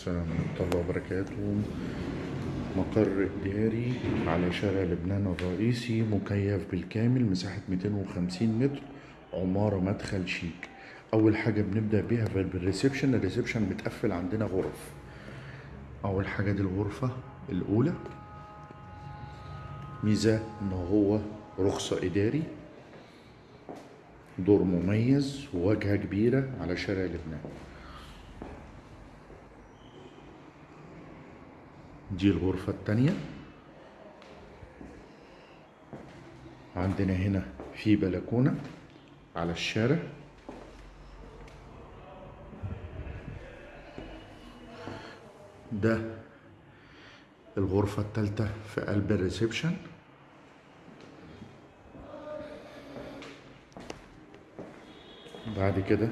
السلام ورحمة الله وبركاته. مقر إداري على شارع لبنان الرئيسي مكيف بالكامل مساحة 250 متر عمارة مدخل شيك. أول حاجة بنبدأ بيها بال reception ال reception متقفل عندنا غرف. أول حاجة دي الغرفة الأولى. ميزة إن هو رخصة إداري. دور مميز وواجهة كبيرة على شارع لبنان. دي الغرفة التانية. عندنا هنا في بلكونة على الشارع. ده الغرفة التالتة في قلب الريسبشن. بعد كده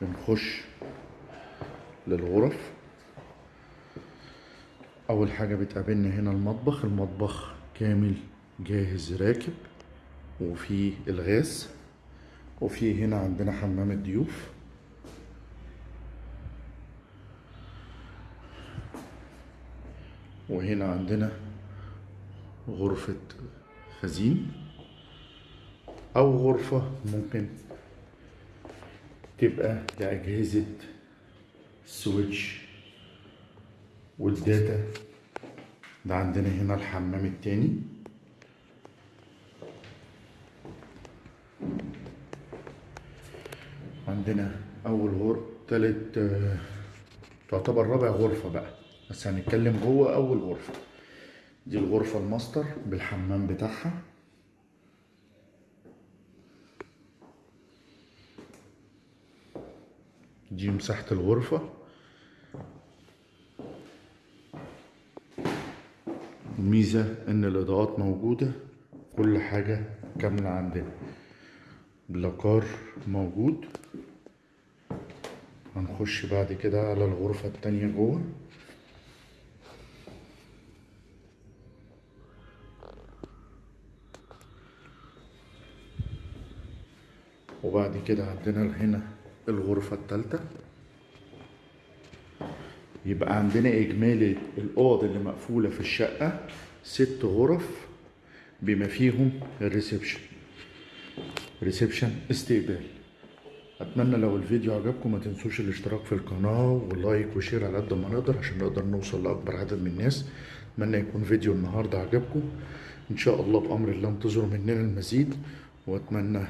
بنخش للغرف. أول حاجة بتقابلنا هنا المطبخ المطبخ كامل جاهز راكب وفي الغاز وفي هنا عندنا حمام الضيوف. وهنا عندنا غرفة خزين أو غرفة ممكن تبقى لأجهزة switch وال data ده عندنا هنا الحمام التاني. عندنا أول غرفة تالت آه، تعتبر رابع غرفة بقى بس هنتكلم جوه أول غرفة. دي الغرفة الماستر بالحمام بتاعها. دي مساحة الغرفة. الميزة إن الإضاءات موجودة كل حاجة كاملة عندنا. بلاكار موجود. هنخش بعد كده على الغرفة التانية جوه. وبعد كده عندنا هنا الغرفة التالتة. يبقى عندنا إجمالي الأوض اللي مقفولة في الشقة ست غرف بما فيهم ال reception. reception استقبال. أتمنى لو الفيديو عجبكم ما تنسوش الاشتراك في القناة وال like و share على قد ما نقدر عشان نقدر نوصل لأكبر عدد من الناس. أتمنى يكون فيديو النهاردة عجبكم. إن شاء الله بأمر الله انتظروا مننا المزيد وأتمنى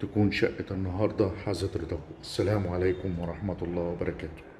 تكون شقة النهاردة حازت رضاكم. السلام عليكم ورحمة الله وبركاته.